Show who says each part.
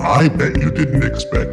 Speaker 1: I bet you didn't expect